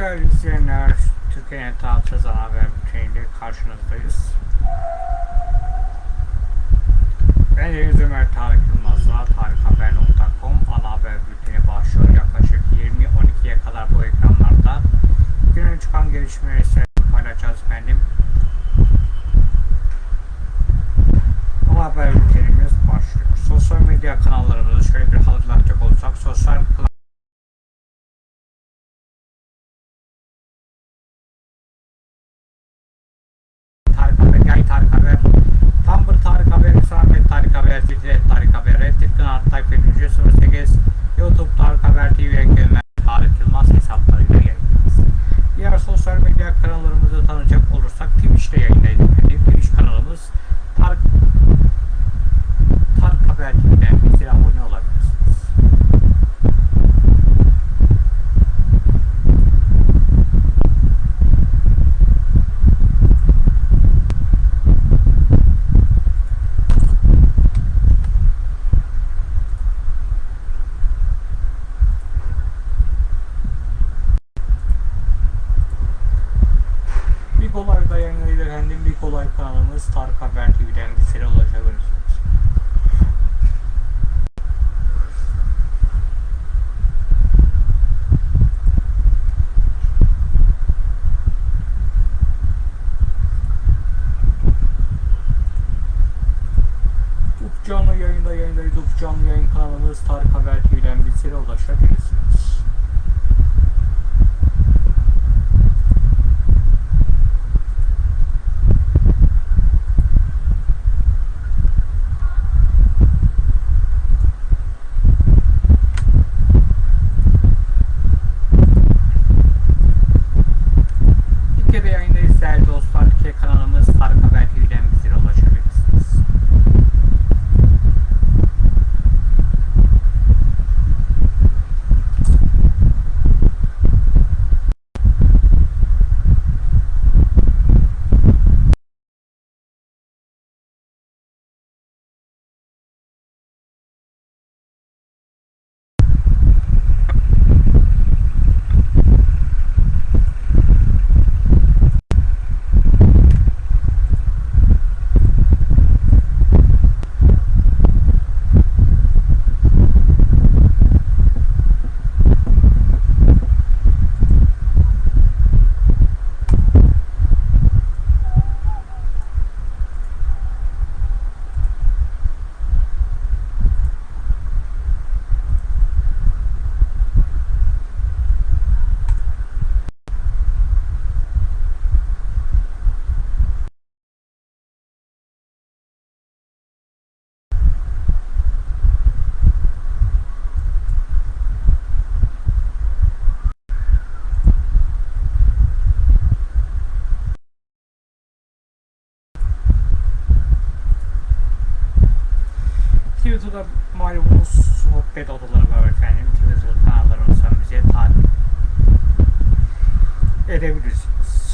Değerli izleyenler, Türkiye'nin tarihsiz ana haber bülteniyle karşınızdayız. Ben Deniz Ömer Tarık Yılmaz'la tarikhaber.com ana haber bülteni başlıyor. Yaklaşık 20-12'ye kadar bu ekranlarda günün çıkan gelişmeleri sizinle paylaşacağız efendim. Ana haber bültenimiz başlıyor. Sosyal medya kanallarımızı şöyle bir hatırlatacak olursak sosyal Tarık Haber, Yay Tarık Haber, Tumblr Tarık Haber, Instagram Tarık Haber, Twitter Tarık Haber, Reddit Kanal Tarık Haber, 08, YouTube Tarık Haber TV ekranlar Tarık Yılmaz hesaplarıyla yayınlarız. Diğer sosyal medya kanallarımızı tanıyacak olursak Twitch'te yayındayız. Twitter'da malumunuz sohbet odaları var efendim. Twitter kanallarımızdan bize takip edebilirsiniz.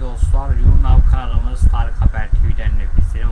Dostlar, YouNow kanalımız Tarık Haber TV'den de bizlere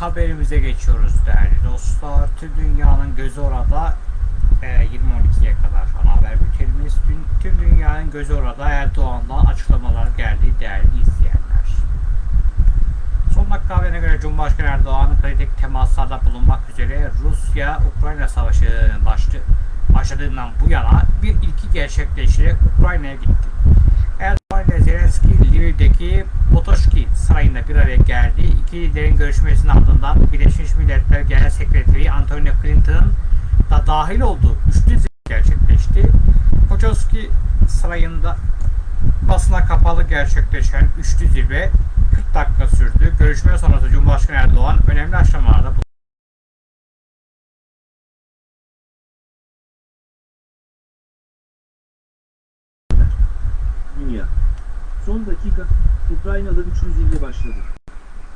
haberimize geçiyoruz değerli dostlar. Tüm dünyanın gözü orada e, 20.12'ye kadar ana haber bültenimiz. Tüm, tüm dünyanın gözü orada Erdoğan'dan açıklamalar geldi değerli izleyenler. Son dakika haberine göre Cumhurbaşkanı Erdoğan kritik temaslarda bulunmak üzere Rusya-Ukrayna savaşı başlı, başladığından bu yana bir ilki gerçekleştirerek Ukrayna'ya gitti. Erdoğan ile Zelenski Lviv'deki Potoşki Sarayı'nda bir araya geldi. İki liderin görüşmesinin ardından Birleşmiş Milletler Genel Sekreteri Antonio Clinton'ın da dahil olduğu üçlü zirve gerçekleşti. Potoşki Sarayı'nda basına kapalı gerçekleşen üçlü zirve 40 dakika sürdü. Görüşme sonrası Cumhurbaşkanı Erdoğan önemli aşamalarda bulundu. Dünya. Son dakika, Ukrayna'da üçlü zirve başladı.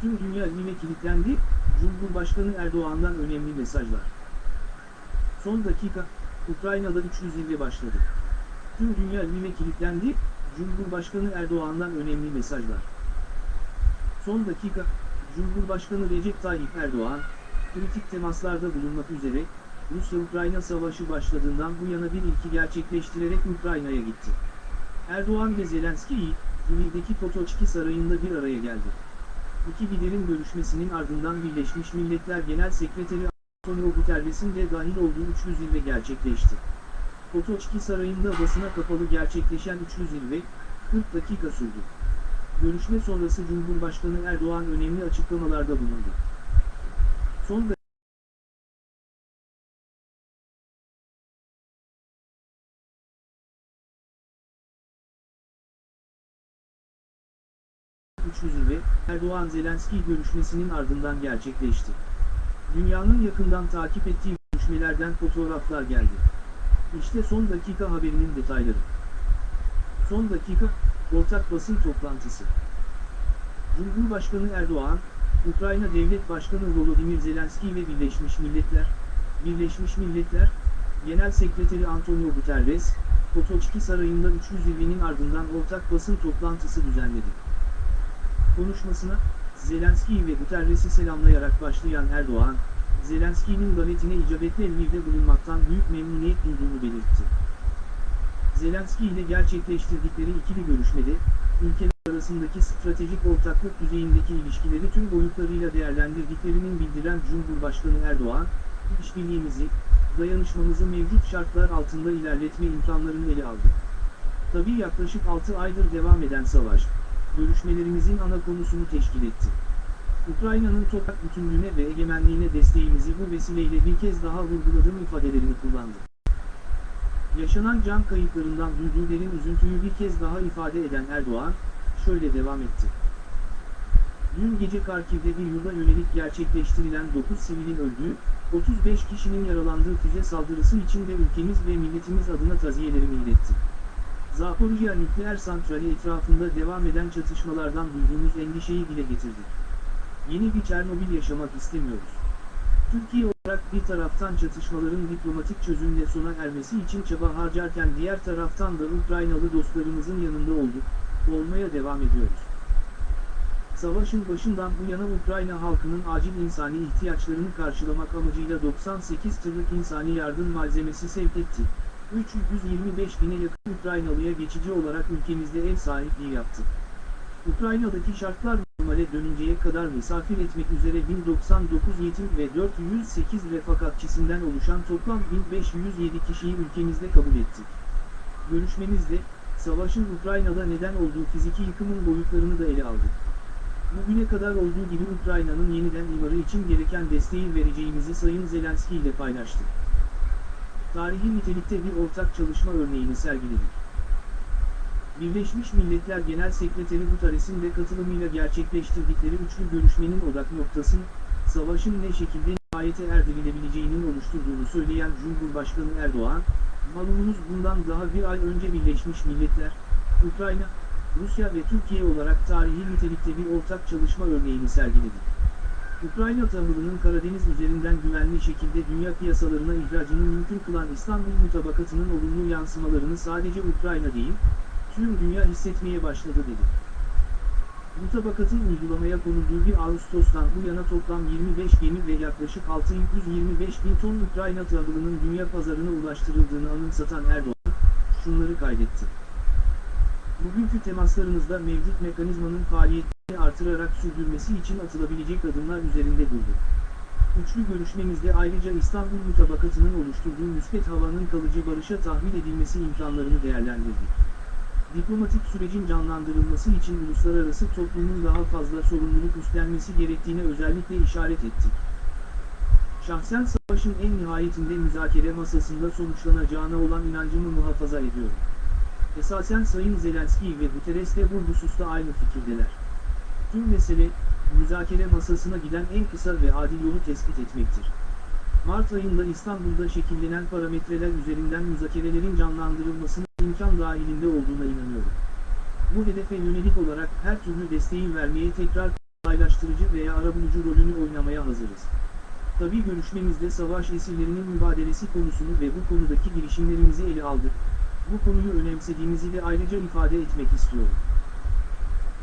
Tüm dünya yine kilitlendi, Cumhurbaşkanı Erdoğan'dan önemli mesajlar. Son dakika, Ukrayna'da üçlü zirve başladı. Tüm dünya yine kilitlendi, Cumhurbaşkanı Erdoğan'dan önemli mesajlar. Son dakika, Cumhurbaşkanı Recep Tayyip Erdoğan, kritik temaslarda bulunmak üzere, Rusya-Ukrayna savaşı başladığından bu yana bir ilki gerçekleştirerek Ukrayna'ya gitti. Erdoğan ve Zelenski, Lviv'deki Potoçki Sarayı'nda bir araya geldi. İki liderin görüşmesinin ardından Birleşmiş Milletler Genel Sekreteri Antonio Guterres'in de dahil olduğu üçlü zirve gerçekleşti. Potoçki Sarayı'nda basına kapalı gerçekleşen üçlü zirve, 40 dakika sürdü. Görüşme sonrası Cumhurbaşkanı Erdoğan önemli açıklamalarda bulundu. Son zirve, Erdoğan-Zelenski görüşmesinin ardından gerçekleşti. Dünyanın yakından takip ettiği görüşmelerden fotoğraflar geldi. İşte son dakika haberinin detayları. Son dakika, ortak basın toplantısı. Cumhurbaşkanı Erdoğan, Ukrayna Devlet Başkanı Volodymyr Zelenski ve Birleşmiş Milletler, Birleşmiş Milletler, Genel Sekreteri Antonio Guterres, Potoçki Sarayı'nda üçlü zirvenin ardından ortak basın toplantısı düzenledi. Konuşmasına, Zelenski'yi ve Guterres'i selamlayarak başlayan Erdoğan, Zelenski'nin davetine icabetle Lviv'de bulunmaktan büyük memnuniyet duyduğunu belirtti. Zelenski ile gerçekleştirdikleri ikili görüşmede, ülkeler arasındaki stratejik ortaklık düzeyindeki ilişkileri tüm boyutlarıyla değerlendirdiklerinin bildiren Cumhurbaşkanı Erdoğan, işbirliğimizi, dayanışmamızı mevcut şartlar altında ilerletme imkanlarını ele aldı. Tabii yaklaşık 6 aydır devam eden savaş, görüşmelerimizin ana konusunu teşkil etti. Ukrayna'nın toprak bütünlüğüne ve egemenliğine desteğimizi bu vesileyle bir kez daha vurguladığım ifadelerini kullandı. Yaşanan can kayıplarından duyduğu derin üzüntüyü bir kez daha ifade eden Erdoğan, şöyle devam etti. Dün gece Karkiv'de bir yurda yönelik gerçekleştirilen 9 sivilin öldüğü, 35 kişinin yaralandığı füze saldırısı için de ülkemiz ve milletimiz adına taziyelerimi ilettim. Zaporijya nükleer santrali etrafında devam eden çatışmalardan duyduğumuz endişeyi dile getirdik. Yeni bir Çernobil yaşamak istemiyoruz. Türkiye olarak bir taraftan çatışmaların diplomatik çözümle sona ermesi için çaba harcarken diğer taraftan da Ukraynalı dostlarımızın yanında olduk, olmaya devam ediyoruz. Savaşın başından bu yana Ukrayna halkının acil insani ihtiyaçlarını karşılamak amacıyla 98 tırlık insani yardım malzemesi sevk ettik. 325 bine yakın Ukraynalıya geçici olarak ülkemizde ev sahipliği yaptı. Ukrayna'daki şartlar normale dönünceye kadar misafir etmek üzere 1099 yetim ve 408 refakatçisinden oluşan toplam 1507 kişiyi ülkemizde kabul ettik. Görüşmemizde, savaşın Ukrayna'da neden olduğu fiziki yıkımın boyutlarını da ele aldık. Bugüne kadar olduğu gibi Ukrayna'nın yeniden imarı için gereken desteği vereceğimizi Sayın Zelenski ile paylaştık tarihi nitelikte bir ortak çalışma örneğini sergiledik. Birleşmiş Milletler Genel Sekreteri Guterres'in de katılımıyla gerçekleştirdikleri üçlü görüşmenin odak noktası, savaşın ne şekilde nihayete erdirilebileceğinin oluşturduğunu söyleyen Cumhurbaşkanı Erdoğan, malumunuz bundan daha bir ay önce Birleşmiş Milletler, Ukrayna, Rusya ve Türkiye olarak tarihi nitelikte bir ortak çalışma örneğini sergiledi. Ukrayna tahılının Karadeniz üzerinden güvenli şekilde dünya piyasalarına ihracını mümkün kılan İstanbul Mutabakatı'nın olumlu yansımalarını sadece Ukrayna değil, tüm dünya hissetmeye başladı dedi. Mutabakatın uygulamaya konulduğu 1 Ağustos'tan bu yana toplam 25 gemi ve yaklaşık 625 bin ton Ukrayna tahılının dünya pazarına ulaştırıldığını anımsatan Erdoğan, şunları kaydetti. Bugünkü temaslarımızda mevcut mekanizmanın faaliyetini artırarak sürdürmesi için atılabilecek adımlar üzerinde durduk. Üçlü görüşmemizde ayrıca İstanbul Mutabakatı'nın oluşturduğu müspet havanın kalıcı barışa tahvil edilmesi imkanlarını değerlendirdik. Diplomatik sürecin canlandırılması için uluslararası toplumun daha fazla sorumluluk üstlenmesi gerektiğine özellikle işaret ettik. Şahsen savaşın en nihayetinde müzakere masasında sonuçlanacağına olan inancımı muhafaza ediyorum. Esasen Sayın Zelenski ve Guterres de bu hususta aynı fikirdeler. Tüm mesele, müzakere masasına giden en kısa ve adil yolu tespit etmektir. Mart ayında İstanbul'da şekillenen parametreler üzerinden müzakerelerin canlandırılmasının imkan dahilinde olduğuna inanıyorum. Bu hedefe yönelik olarak her türlü desteği vermeye tekrar kolaylaştırıcı veya arabulucu rolünü oynamaya hazırız. Tabi görüşmemizde savaş esirlerinin mübadelesi konusunu ve bu konudaki girişimlerimizi ele aldık. Bu konuyu önemsediğimizi de ayrıca ifade etmek istiyorum.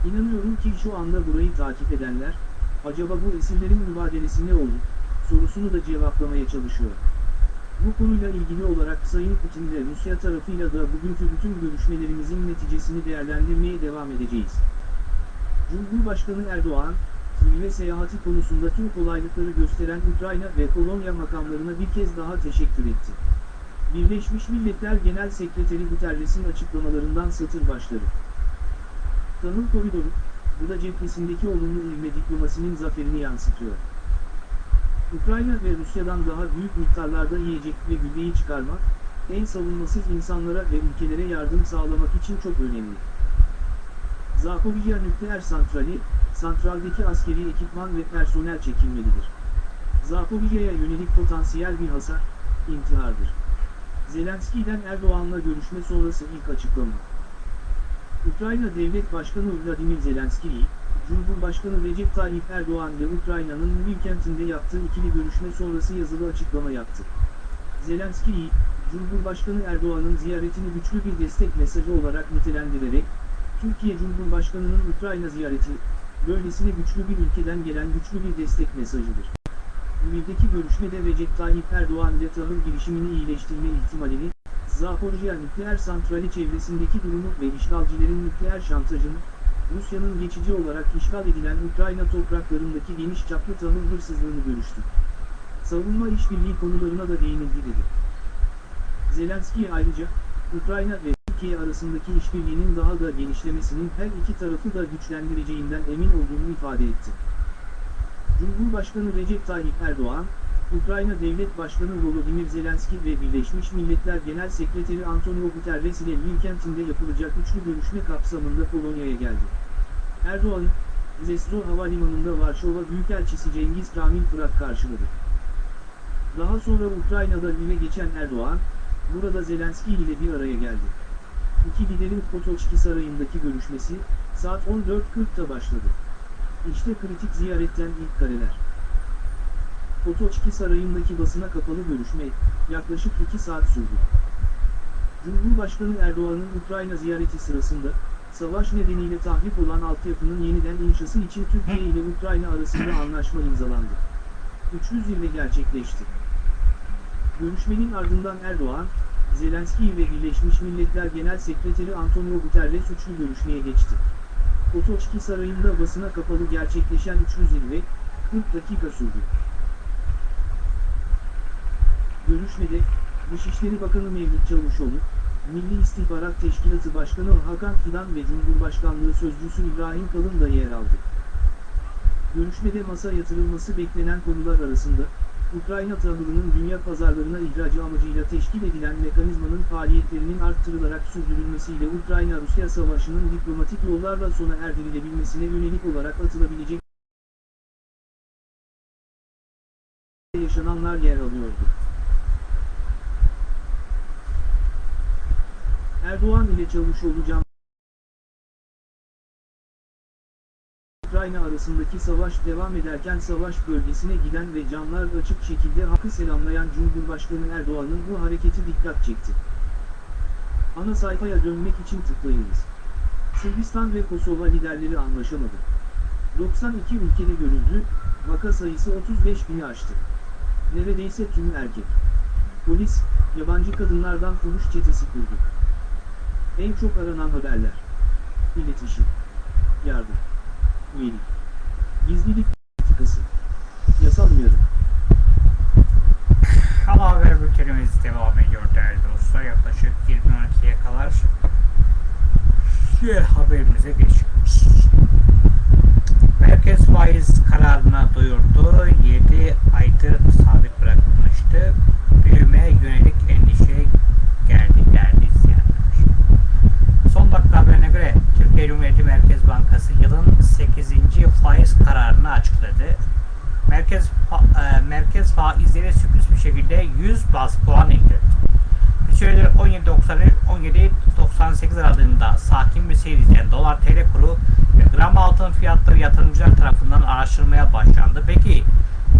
İnanıyorum ki şu anda burayı takip edenler, acaba bu esirlerin mübadelesi ne olur, sorusunu da cevaplamaya çalışıyor. Bu konuyla ilgili olarak Sayın Putin ve Rusya tarafıyla da bugünkü bütün görüşmelerimizin neticesini değerlendirmeye devam edeceğiz. Cumhurbaşkanı Erdoğan, ve seyahati konusunda tüm kolaylıkları gösteren Ukrayna ve Polonya makamlarına bir kez daha teşekkür etti. Birleşmiş Milletler Genel Sekreteri Guterres'in açıklamalarından satır başları. Tahıl koridoru, bu da cephesindeki olumlu ivme diplomasinin zaferini yansıtıyor. Ukrayna ve Rusya'dan daha büyük miktarlarda yiyecek ve gübreyi çıkarmak, en savunmasız insanlara ve ülkelere yardım sağlamak için çok önemli. Zaporizhia nükleer santrali, santraldeki askeri ekipman ve personel çekilmelidir. Zaporizhia'ya yönelik potansiyel bir hasar, intihardır. Zelenski'den Erdoğan'la görüşme sonrası ilk açıklama. Ukrayna Devlet Başkanı Vladimir Zelenski'yi, Cumhurbaşkanı Recep Tayyip Erdoğan ve Ukrayna'nın Lviv kentinde yaptığı ikili görüşme sonrası yazılı açıklama yaptı. Zelenski'yi, Cumhurbaşkanı Erdoğan'ın ziyaretini güçlü bir destek mesajı olarak nitelendirerek, Türkiye Cumhurbaşkanı'nın Ukrayna ziyareti, böylesine güçlü bir ülkeden gelen güçlü bir destek mesajıdır. Lviv'deki görüşmede Recep Tayyip Erdoğan ile tahıl girişimini iyileştirme ihtimalini, Zaporijya nükleer santrali çevresindeki durumu ve işgalcilerin nükleer şantajını, Rusya'nın geçici olarak işgal edilen Ukrayna topraklarındaki geniş çaplı tahıl hırsızlığını görüştü. Savunma işbirliği konularına da değinildi dedi. Zelenski ayrıca, Ukrayna ve Türkiye arasındaki işbirliğinin daha da genişlemesinin her iki tarafı da güçlendireceğinden emin olduğunu ifade etti. Cumhurbaşkanı Recep Tayyip Erdoğan, Ukrayna Devlet Başkanı Volodymyr Zelenski ve Birleşmiş Milletler Genel Sekreteri Antonio Guterres ile Lviv kentinde yapılacak üçlü görüşme kapsamında Polonya'ya geldi. Erdoğan, Zeslo Havalimanı'nda Varşova Büyükelçisi Cengiz Kamil Fırat karşıladı. Daha sonra Ukrayna'da Lviv'e geçen Erdoğan, burada Zelenski ile bir araya geldi. İki liderin Potoçki Sarayı'ndaki görüşmesi, saat 14.40'da başladı. İşte kritik ziyaretten ilk kareler. Potoçki Sarayı'ndaki basına kapalı görüşme, yaklaşık 2 saat sürdü. Cumhurbaşkanı Erdoğan'ın Ukrayna ziyareti sırasında, savaş nedeniyle tahrip olan altyapının yeniden inşası için Türkiye ile Ukrayna arasında anlaşma imzalandı. Üçlü zirve gerçekleşti. Görüşmenin ardından Erdoğan, Zelenski ve Birleşmiş Milletler Genel Sekreteri Antonio Guterres üçlü görüşmeye geçti. Potoçki Sarayı'nda basına kapalı gerçekleşen üçlü zirve, 40 dakika sürdü. Görüşmede, Dışişleri Bakanı Mevlüt Çavuşoğlu, Milli İstihbarat Teşkilatı Başkanı Hakan Fidan ve Cumhurbaşkanlığı Sözcüsü İbrahim Kalın da yer aldı. Görüşmede masa yatırılması beklenen konular arasında, Ukrayna tahılının dünya pazarlarına ihracı amacıyla teşkil edilen mekanizmanın faaliyetlerinin arttırılarak sürdürülmesiyle Ukrayna-Rusya savaşının diplomatik yollarla sona erdirilebilmesine yönelik olarak atılabilecek yaşananlar yer alıyordu. Erdoğan ile Çavuşoğlu Can Ukrayna arasındaki savaş devam ederken savaş bölgesine giden ve canlar açık şekilde hakkı selamlayan Cumhurbaşkanı Erdoğan'ın bu hareketi dikkat çekti. Ana sayfaya dönmek için tıklayınız. Sırbistan ve Kosova liderleri anlaşamadı. 92 ülkede görüldü, vaka sayısı 35 bini aştı. Neredeyse tümü erkek. Polis, yabancı kadınlardan fuhuş çetesi kurdu. En çok aranan haberler. İletişim. Yardım. Üyelik. Gizlilik politikası. Yasal uyarı. Ana haber bültenimiz devam ediyor değerli dostlar. Yaklaşık 20.12'ye kadar diğer haberimize geçiyoruz. Merkez faiz kararına duyurdu. 7 aydır sabit bırakılmıştı. Büyümeye yönelik endişe geldi değerli izleyenler. Son dakika haberine göre Türkiye Cumhuriyeti Merkez Bankası yılın 8. faiz kararını açıkladı. Merkez fa- e, merkez faizleri sürpriz bir şekilde 100 bas puan indirdi. Bir süredir 17.90 17.98 aralığında sakin bir seyir izleyen dolar TL kuru ve gram altın fiyatları yatırımcılar tarafından araştırmaya başlandı. Peki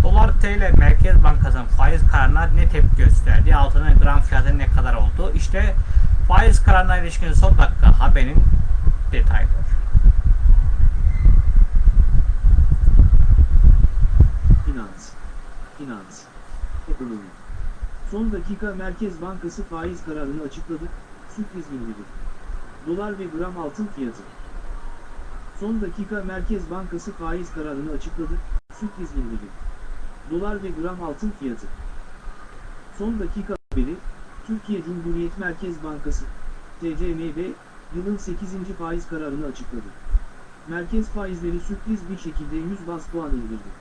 dolar TL Merkez Bankası'nın faiz kararına ne tepki gösterdi? Altının gram fiyatı ne kadar oldu? İşte faiz kararına ilişkin son dakika haberin detayları. Finans. Finans. Ekonomi. Son dakika Merkez Bankası faiz kararını açıkladı, sürpriz indirdi. Dolar ve gram altın fiyatı. Son dakika Merkez Bankası faiz kararını açıkladı, sürpriz indirdi. Dolar ve gram altın fiyatı. Son dakika haberi, Türkiye Cumhuriyet Merkez Bankası, TCMB, yılın 8. faiz kararını açıkladı. Merkez faizleri sürpriz bir şekilde 100 bas puan indirdi.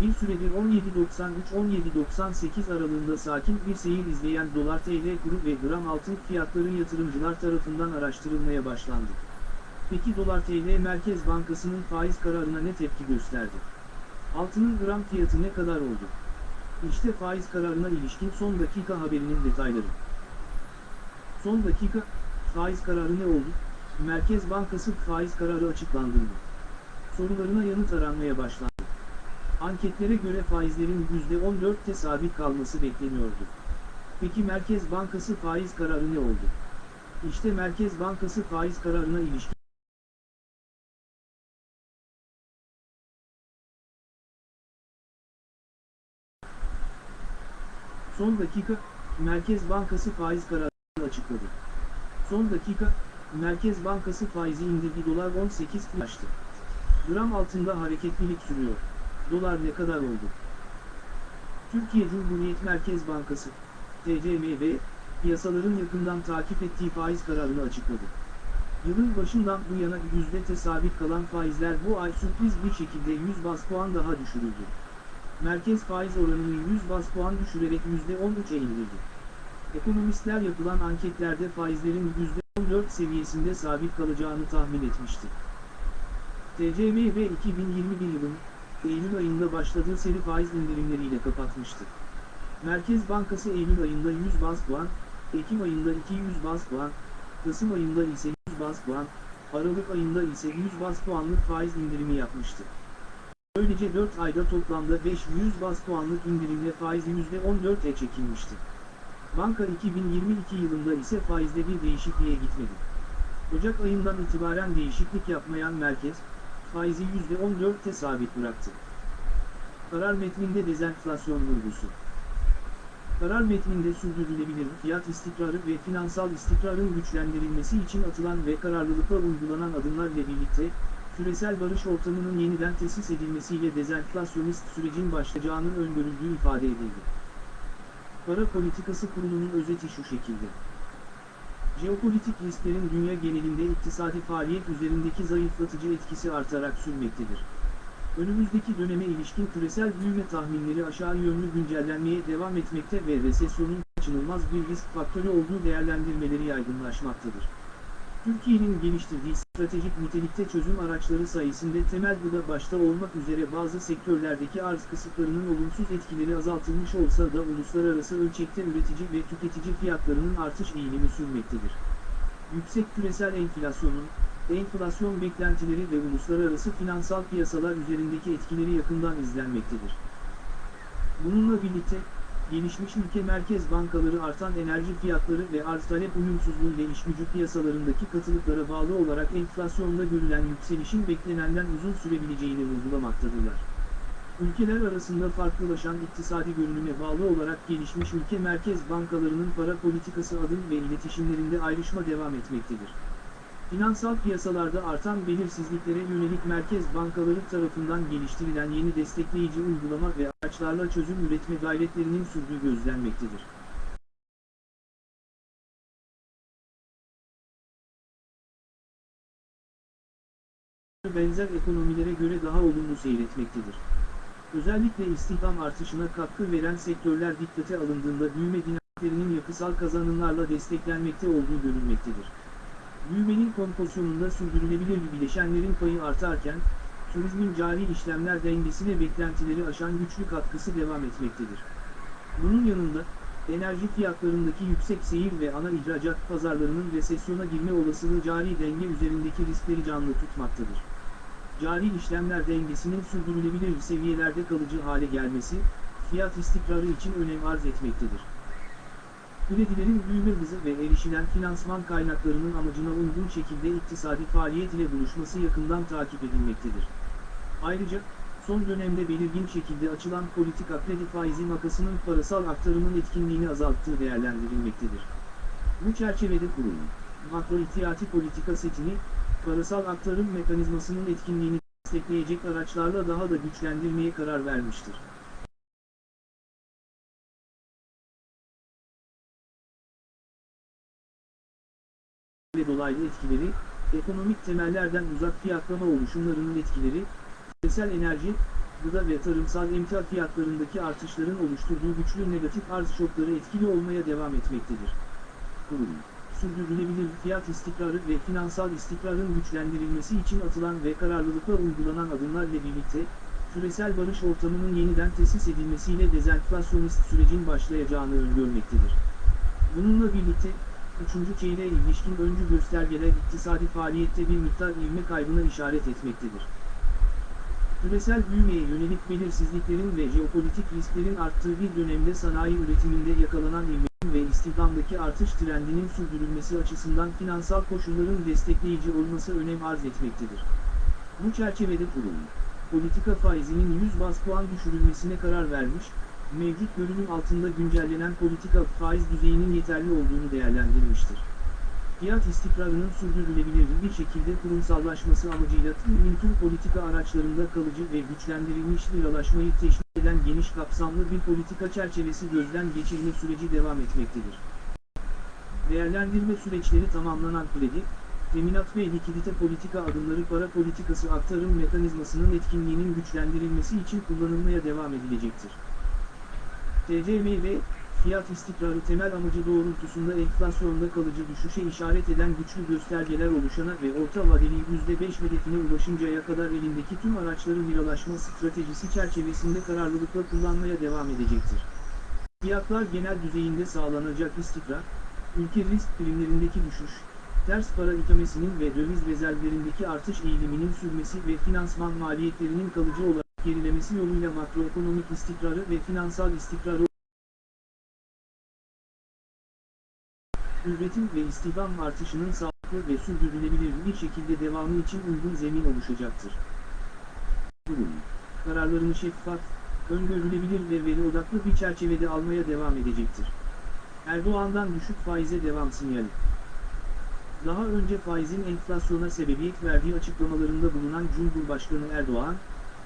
Bir süredir 17.93-17.98 aralığında sakin bir seyir izleyen dolar TL kuru ve gram altın fiyatları yatırımcılar tarafından araştırılmaya başlandı. Peki dolar TL Merkez Bankası'nın faiz kararına ne tepki gösterdi? Altının gram fiyatı ne kadar oldu? İşte faiz kararına ilişkin son dakika haberinin detayları. Son dakika, faiz kararı ne oldu? Merkez Bankası faiz kararı açıklandı mı? Sorularına yanıt aranmaya başlandı. Anketlere göre faizlerin %14'te sabit kalması bekleniyordu. Peki Merkez Bankası faiz kararı ne oldu? İşte Merkez Bankası faiz kararına ilişkin Son dakika, Merkez Bankası faiz kararını açıkladı. Son dakika, Merkez Bankası faizi indirdi dolar 18 açtı. Gram altında hareketlilik sürüyor. Dolar ne kadar oldu? Türkiye Cumhuriyet Merkez Bankası, TCMB, piyasaların yakından takip ettiği faiz kararını açıkladı. Yılın başından bu yana yüzde sabit kalan faizler bu ay sürpriz bir şekilde 100 bas puan daha düşürüldü. Merkez faiz oranını 100 bas puan düşürerek %13'e indirdi. Ekonomistler yapılan anketlerde faizlerin %14 seviyesinde sabit kalacağını tahmin etmişti. TCMB 2021 yılın Eylül ayında başladığı seri faiz indirimleriyle kapatmıştı. Merkez Bankası Eylül ayında 100 bas puan, Ekim ayında 200 bas puan, Kasım ayında ise 100 bas puan, Aralık ayında ise 100 bas puanlık faiz indirimi yapmıştı. Böylece 4 ayda toplamda 500 bas puanlık indirimle faiz %14'e çekilmişti. Banka 2022 yılında ise faizde bir değişikliğe gitmedi. Ocak ayından itibaren değişiklik yapmayan merkez, faizi %14'te sabit bıraktı. Karar metninde dezenflasyon vurgusu. Karar metninde sürdürülebilir fiyat istikrarı ve finansal istikrarın güçlendirilmesi için atılan ve kararlılıkla uygulanan adımlarla birlikte, küresel barış ortamının yeniden tesis edilmesiyle dezenflasyonist sürecin başlayacağının öngörüldüğü ifade edildi. Para Politikası Kurulu'nun özeti şu şekilde. Jeopolitik risklerin dünya genelinde iktisadi faaliyet üzerindeki zayıflatıcı etkisi artarak sürmektedir. Önümüzdeki döneme ilişkin küresel büyüme tahminleri aşağı yönlü güncellenmeye devam etmekte ve resesyonun kaçınılmaz bir risk faktörü olduğu değerlendirmeleri yaygınlaşmaktadır. Türkiye'nin geliştirdiği stratejik nitelikte çözüm araçları sayesinde temel gıda başta olmak üzere bazı sektörlerdeki arz kısıtlarının olumsuz etkileri azaltılmış olsa da uluslararası ölçekte üretici ve tüketici fiyatlarının artış eğilimi sürmektedir. Yüksek küresel enflasyonun, enflasyon beklentileri ve uluslararası finansal piyasalar üzerindeki etkileri yakından izlenmektedir. Bununla birlikte, gelişmiş ülke merkez bankaları artan enerji fiyatları ve arz talep uyumsuzluğu ile piyasalarındaki katılıklara bağlı olarak enflasyonda görülen yükselişin beklenenden uzun sürebileceğini vurgulamaktadırlar. Ülkeler arasında farklılaşan iktisadi görünüme bağlı olarak gelişmiş ülke merkez bankalarının para politikası adım ve iletişimlerinde ayrışma devam etmektedir. Finansal piyasalarda artan belirsizliklere yönelik merkez bankaları tarafından geliştirilen yeni destekleyici uygulama ve araçlarla çözüm üretme gayretlerinin sürdüğü gözlenmektedir. benzer ekonomilere göre daha olumlu seyretmektedir. Özellikle istihdam artışına katkı veren sektörler dikkate alındığında büyüme dinamiklerinin yapısal kazanımlarla desteklenmekte olduğu görülmektedir. Büyümenin kompozisyonunda sürdürülebilir bileşenlerin payı artarken, turizmin cari işlemler dengesine beklentileri aşan güçlü katkısı devam etmektedir. Bunun yanında, enerji fiyatlarındaki yüksek seyir ve ana ihracat pazarlarının resesyona girme olasılığı cari denge üzerindeki riskleri canlı tutmaktadır. Cari işlemler dengesinin sürdürülebilir seviyelerde kalıcı hale gelmesi, fiyat istikrarı için önem arz etmektedir. Kredilerin büyüme hızı ve erişilen finansman kaynaklarının amacına uygun şekilde iktisadi faaliyet ile buluşması yakından takip edilmektedir. Ayrıca, son dönemde belirgin şekilde açılan politika kredi faizi makasının parasal aktarımın etkinliğini azalttığı değerlendirilmektedir. Bu çerçevede kurulan, makro ihtiyati politika setini, parasal aktarım mekanizmasının etkinliğini destekleyecek araçlarla daha da güçlendirmeye karar vermiştir. Ve dolaylı etkileri, ekonomik temellerden uzak fiyatlama oluşumlarının etkileri, küresel enerji, gıda ve tarımsal emtia fiyatlarındaki artışların oluşturduğu güçlü negatif arz şokları etkili olmaya devam etmektedir. Kurum, sürdürülebilir fiyat istikrarı ve finansal istikrarın güçlendirilmesi için atılan ve kararlılıkla uygulanan adımlarla birlikte, küresel barış ortamının yeniden tesis edilmesiyle dezenflasyonist sürecin başlayacağını öngörmektedir. Bununla birlikte, üçüncü çeyreğe ilişkin öncü göstergeler iktisadi faaliyette bir miktar ivme kaybına işaret etmektedir. Küresel büyümeye yönelik belirsizliklerin ve jeopolitik risklerin arttığı bir dönemde sanayi üretiminde yakalanan ivmenin ve istihdamdaki artış trendinin sürdürülmesi açısından finansal koşulların destekleyici olması önem arz etmektedir. Bu çerçevede kurum, politika faizinin 100 bas puan düşürülmesine karar vermiş, mevcut görünüm altında güncellenen politika faiz düzeyinin yeterli olduğunu değerlendirmiştir. Fiyat istikrarının sürdürülebilir bir şekilde kurumsallaşması amacıyla tüm tüm politika araçlarında kalıcı ve güçlendirilmiş liralaşmayı teşvik eden geniş kapsamlı bir politika çerçevesi gözden geçirme süreci devam etmektedir. Değerlendirme süreçleri tamamlanan kredi, teminat ve likidite politika adımları para politikası aktarım mekanizmasının etkinliğinin güçlendirilmesi için kullanılmaya devam edilecektir. TCM ve fiyat istikrarı temel amacı doğrultusunda enflasyonda kalıcı düşüşe işaret eden güçlü göstergeler oluşana ve orta vadeli %5 hedefine ulaşıncaya kadar elindeki tüm araçları liralaşma stratejisi çerçevesinde kararlılıkla kullanmaya devam edecektir. Fiyatlar genel düzeyinde sağlanacak istikrar, ülke risk primlerindeki düşüş, ters para ikamesinin ve döviz rezervlerindeki artış eğiliminin sürmesi ve finansman maliyetlerinin kalıcı olarak gerilemesi yoluyla makroekonomik istikrarı ve finansal istikrarı üretim ve istihdam artışının sağlıklı ve sürdürülebilir bir şekilde devamı için uygun zemin oluşacaktır. Kurum, kararlarını şeffaf, öngörülebilir ve veri odaklı bir çerçevede almaya devam edecektir. Erdoğan'dan düşük faize devam sinyali. Daha önce faizin enflasyona sebebiyet verdiği açıklamalarında bulunan Cumhurbaşkanı Erdoğan,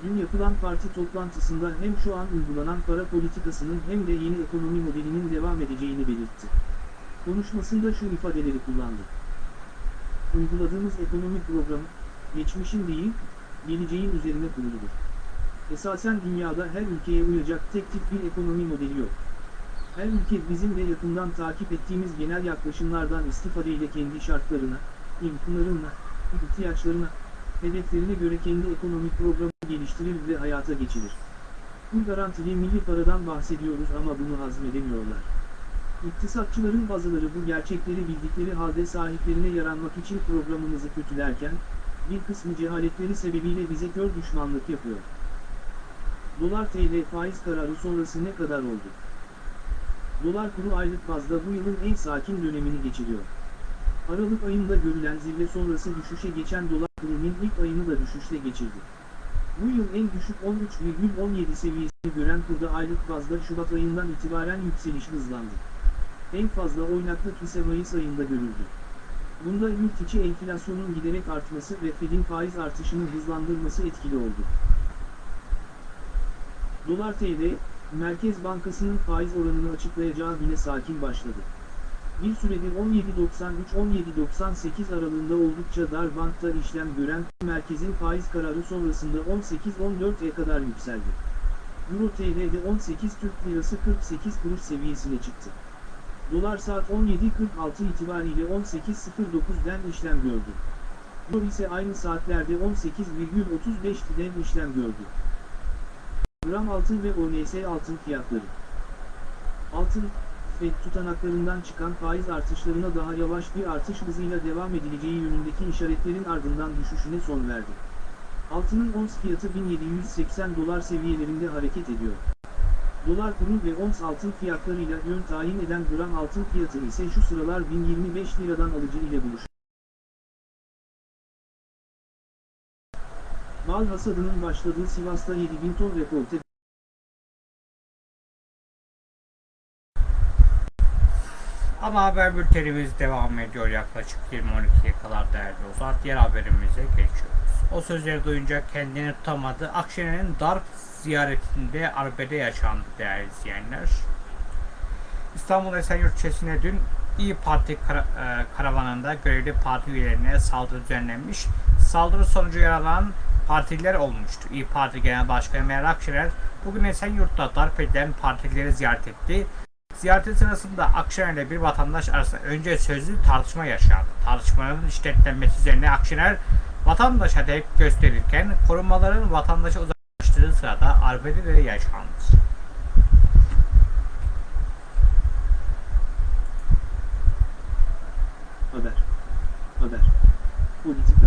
dün yapılan parti toplantısında hem şu an uygulanan para politikasının hem de yeni ekonomi modelinin devam edeceğini belirtti. Konuşmasında şu ifadeleri kullandı. Uyguladığımız ekonomi programı, geçmişin değil, geleceğin üzerine kuruludur. Esasen dünyada her ülkeye uyacak tek tip bir ekonomi modeli yok. Her ülke bizim de yakından takip ettiğimiz genel yaklaşımlardan istifadeyle kendi şartlarına, imkanlarına, ihtiyaçlarına, hedeflerine göre kendi ekonomik programı geliştirir ve hayata geçirir. Bu garantili milli paradan bahsediyoruz ama bunu hazmedemiyorlar. İktisatçıların bazıları bu gerçekleri bildikleri halde sahiplerine yaranmak için programımızı kötülerken, bir kısmı cehaletleri sebebiyle bize kör düşmanlık yapıyor. Dolar TL faiz kararı sonrası ne kadar oldu? Dolar kuru aylık bazda bu yılın en sakin dönemini geçiriyor. Aralık ayında görülen zirve sonrası düşüşe geçen dolar kurunun ilk ayını da düşüşle geçirdi. Bu yıl en düşük 13,17 seviyesini gören kurda aylık bazda Şubat ayından itibaren yükseliş hızlandı. En fazla oynaklık ise Mayıs ayında görüldü. Bunda yurt içi enflasyonun giderek artması ve Fed'in faiz artışını hızlandırması etkili oldu. Dolar TL, Merkez Bankası'nın faiz oranını açıklayacağı güne sakin başladı. Bir süredir 17.93-17.98 aralığında oldukça dar bantta işlem gören merkezin faiz kararı sonrasında 18.14'e kadar yükseldi. Euro TL'de 18 Türk Lirası 48 kuruş seviyesine çıktı. Dolar saat 17.46 itibariyle 18.09'den işlem gördü. Euro ise aynı saatlerde 18,35'den işlem gördü. Gram altın ve ONS altın fiyatları. Altın, FED tutanaklarından çıkan faiz artışlarına daha yavaş bir artış hızıyla devam edileceği yönündeki işaretlerin ardından düşüşüne son verdi. Altının ons fiyatı 1780 dolar seviyelerinde hareket ediyor. Dolar kuru ve ons altın fiyatlarıyla yön tayin eden gram altın fiyatı ise şu sıralar 1025 liradan alıcı ile buluşuyor. Mal hasadının başladığı Sivas'ta 7000 ton rekolte Ama haber bültenimiz devam ediyor yaklaşık 20-12'ye kadar değerli dostlar. Diğer haberimize geçiyoruz. O sözleri duyunca kendini tutamadı. Akşener'in darp ziyaretinde arbede yaşandı değerli izleyenler. İstanbul Esenyurt ilçesine dün İyi Parti kara- e, karavanında görevli parti üyelerine saldırı düzenlenmiş. Saldırı sonucu yaralanan partililer olmuştu. İyi Parti Genel Başkanı Meral Akşener bugün Esenyurt'ta darp edilen partilileri ziyaret etti. Ziyareti sırasında Akşener bir vatandaş arasında önce sözlü tartışma yaşandı. Tartışmanın şiddetlenmesi üzerine Akşener vatandaşa tepki gösterirken korumaların vatandaşı uzaklaştırdığı sırada arbede de yaşandı. Haber. Haber. Politika.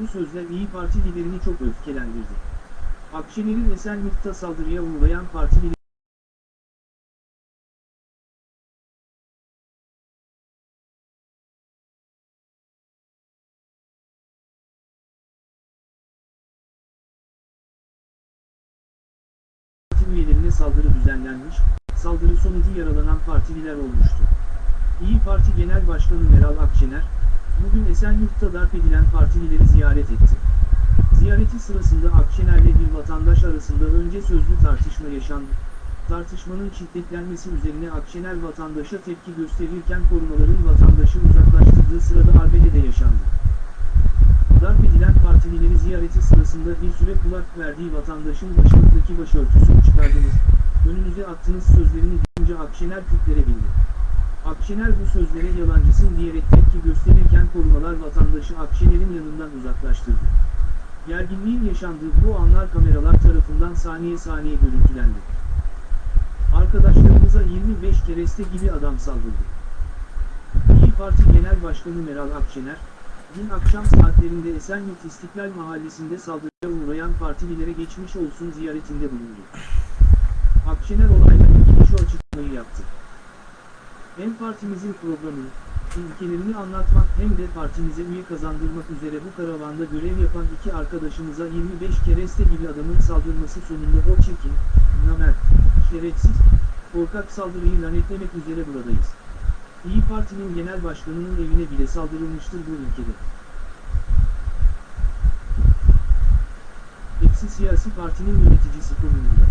Bu sözler İyi Parti liderini çok öfkelendirdi. Akşener'in Esenyurt'ta saldırıya uğrayan parti lideri düzenlenmiş, saldırı sonucu yaralanan partililer olmuştu. İyi Parti Genel Başkanı Meral Akşener, bugün Esenyurt'ta darp edilen partilileri ziyaret etti. Ziyareti sırasında Akşener'le bir vatandaş arasında önce sözlü tartışma yaşandı. Tartışmanın şiddetlenmesi üzerine Akşener vatandaşa tepki gösterirken korumaların vatandaşı uzaklaştırdığı sırada arbede de yaşandı. Darp edilen partilileri ziyareti sırasında bir süre kulak verdiği vatandaşın başınızdaki başörtüsünü çıkardınız, önünüze attığınız sözlerini duyunca Akşener kütlere bindi. Akşener bu sözlere yalancısın diyerek tepki gösterirken korumalar vatandaşı Akşener'in yanından uzaklaştırdı. Gerginliğin yaşandığı bu anlar kameralar tarafından saniye saniye görüntülendi. Arkadaşlarımıza 25 kereste gibi adam saldırdı. İyi Parti Genel Başkanı Meral Akşener, dün akşam saatlerinde Esenyurt İstiklal Mahallesi'nde saldırıya uğrayan partililere geçmiş olsun ziyaretinde bulundu. Akşener olayla ilgili şu açıklamayı yaptı. Hem partimizin programını, ilkelerini anlatmak hem de partimize üye kazandırmak üzere bu karavanda görev yapan iki arkadaşımıza 25 kereste gibi adamın saldırması sonunda o çirkin, namert, şerefsiz, korkak saldırıyı lanetlemek üzere buradayız. İyi Parti'nin genel başkanının evine bile saldırılmıştır bu ülkede. Hepsi siyasi partinin yöneticisi konumunda.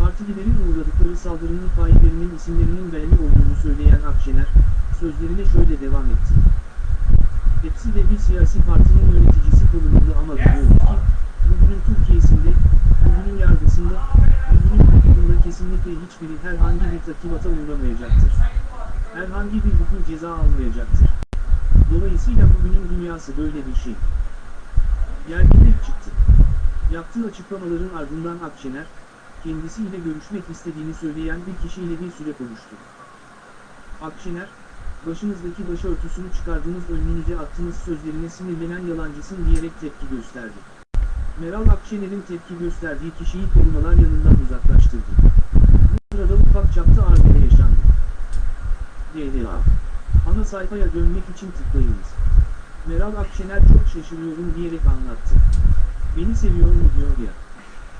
Partililerin uğradıkları saldırının faillerinin isimlerinin belli olduğunu söyleyen Akşener, sözlerine şöyle devam etti. Hepsi de bir siyasi partinin yöneticisi konumunda ama biliyoruz ki, bugünün Türkiye'sinde, bugünün yargısında, bugünün hukukunda kesinlikle hiçbiri herhangi bir takibata uğramayacaktır. Herhangi bir hukuk ceza almayacaktır. Dolayısıyla bugünün dünyası böyle bir şey. Gerginlik çıktı. Yaptığı açıklamaların ardından Akşener, kendisiyle görüşmek istediğini söyleyen bir kişiyle bir süre konuştu. Akşener, başınızdaki başörtüsünü çıkardınız önünüze attınız sözlerine sinirlenen yalancısın diyerek tepki gösterdi. Meral Akşener'in tepki gösterdiği kişiyi korumalar yanından uzaklaştırdı. Bu sırada ufak çapta arbede yaşandı. DDA Ana sayfaya dönmek için tıklayınız. Meral Akşener çok şaşırıyorum diyerek anlattı. Beni seviyor mu diyor ya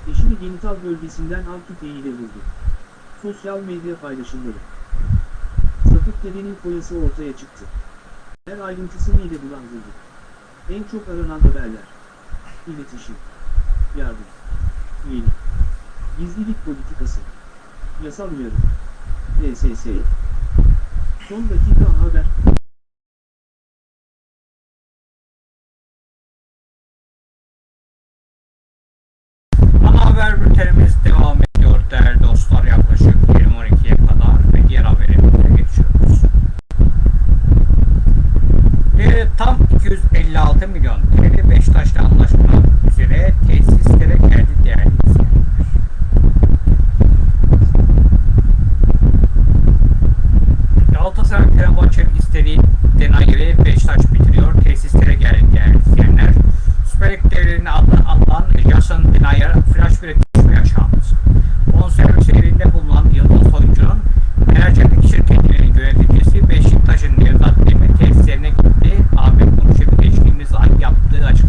eşini genital bölgesinden akut ile vurdu. Sosyal medya paylaşımları. Sapık dedenin koyası ortaya çıktı. Her ayrıntısını ile bulandırdı. En çok aranan haberler. İletişim. Yardım. Üyelik. Gizlilik politikası. Yasal uyarı. LSS. Son dakika haber. haber bültenimiz devam ediyor değerli dostlar. Yaklaşık 20-12'ye kadar ve diğer haberimize geçiyoruz. E, tam 256 milyon TL Beşiktaş'la anlaşmak üzere tesislere geldi değerli. Galatasaray Fenerbahçe istediği denen yeri Beşiktaş bitiriyor. Tesislere gel gelenler. Süper Lig devlerine atılan, atılan Jason Denayer flash bir düşme yaşandı. Bonservis elinde bulunan Yıldız oyuncunun Enerjik şirketinin yöneticisi Beşiktaş'ın Nevzat Demir tesislerine gitti. Ahmet Konuşup geçtiğimiz ay yaptığı açıklama.